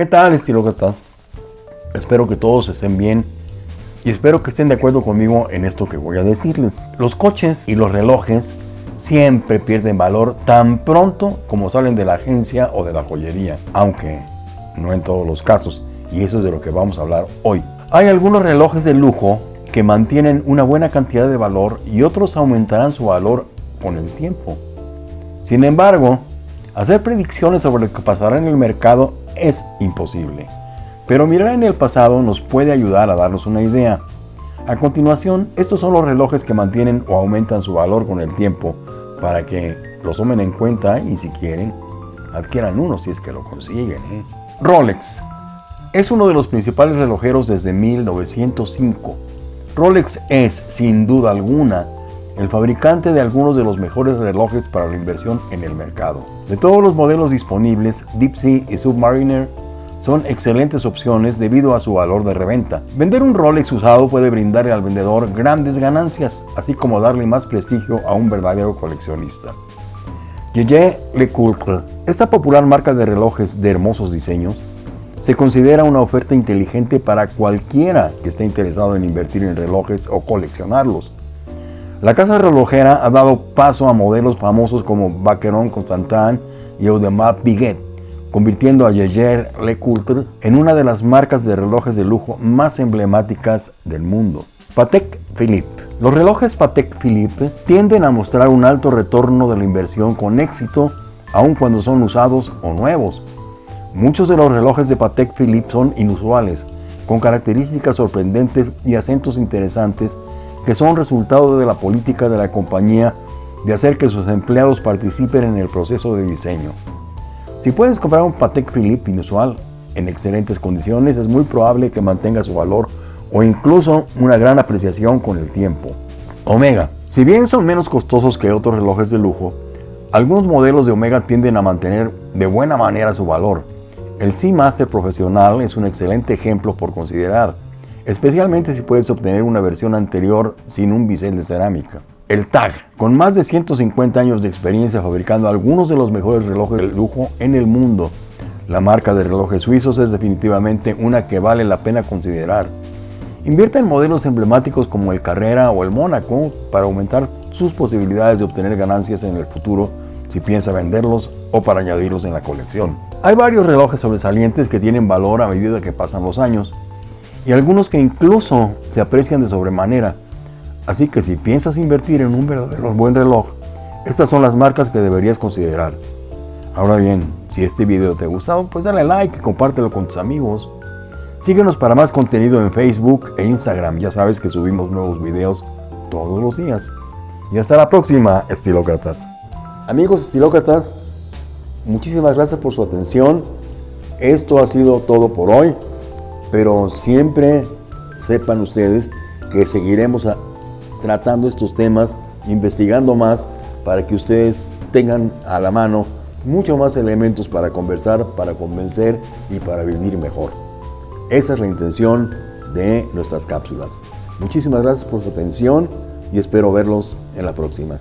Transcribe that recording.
¿Qué tal, estilócratas? Espero que todos estén bien y espero que estén de acuerdo conmigo en esto que voy a decirles. Los coches y los relojes siempre pierden valor tan pronto como salen de la agencia o de la joyería, aunque no en todos los casos, y eso es de lo que vamos a hablar hoy. Hay algunos relojes de lujo que mantienen una buena cantidad de valor y otros aumentarán su valor con el tiempo. Sin embargo, hacer predicciones sobre lo que pasará en el mercado es imposible. Pero mirar en el pasado nos puede ayudar a darnos una idea. A continuación, estos son los relojes que mantienen o aumentan su valor con el tiempo para que los tomen en cuenta y si quieren, adquieran uno si es que lo consiguen. ¿eh? Rolex es uno de los principales relojeros desde 1905. Rolex es, sin duda alguna, el fabricante de algunos de los mejores relojes para la inversión en el mercado. De todos los modelos disponibles, Deep Sea y Submariner son excelentes opciones debido a su valor de reventa. Vender un Rolex usado puede brindarle al vendedor grandes ganancias, así como darle más prestigio a un verdadero coleccionista. Yeye Lecoultre, esta popular marca de relojes de hermosos diseños, se considera una oferta inteligente para cualquiera que esté interesado en invertir en relojes o coleccionarlos. La casa relojera ha dado paso a modelos famosos como Vacheron Constantin y Audemars Piguet, convirtiendo a Jaeger LeCoultre en una de las marcas de relojes de lujo más emblemáticas del mundo. Patek Philippe Los relojes Patek Philippe tienden a mostrar un alto retorno de la inversión con éxito aun cuando son usados o nuevos. Muchos de los relojes de Patek Philippe son inusuales, con características sorprendentes y acentos interesantes que son resultado de la política de la compañía de hacer que sus empleados participen en el proceso de diseño. Si puedes comprar un Patek Philippe inusual en excelentes condiciones, es muy probable que mantenga su valor o incluso una gran apreciación con el tiempo. Omega. Si bien son menos costosos que otros relojes de lujo, algunos modelos de Omega tienden a mantener de buena manera su valor. El Seamaster profesional es un excelente ejemplo por considerar especialmente si puedes obtener una versión anterior sin un bisel de cerámica. El TAG, con más de 150 años de experiencia fabricando algunos de los mejores relojes de lujo en el mundo, la marca de relojes suizos es definitivamente una que vale la pena considerar. Invierte en modelos emblemáticos como el Carrera o el Mónaco para aumentar sus posibilidades de obtener ganancias en el futuro si piensa venderlos o para añadirlos en la colección. Hay varios relojes sobresalientes que tienen valor a medida que pasan los años y algunos que incluso se aprecian de sobremanera. Así que si piensas invertir en un verdadero buen reloj, estas son las marcas que deberías considerar. Ahora bien, si este video te ha gustado, pues dale like y compártelo con tus amigos. Síguenos para más contenido en Facebook e Instagram, ya sabes que subimos nuevos videos todos los días. Y hasta la próxima, estilócratas. Amigos estilócratas, muchísimas gracias por su atención. Esto ha sido todo por hoy pero siempre sepan ustedes que seguiremos tratando estos temas, investigando más para que ustedes tengan a la mano mucho más elementos para conversar, para convencer y para vivir mejor. Esa es la intención de nuestras cápsulas. Muchísimas gracias por su atención y espero verlos en la próxima.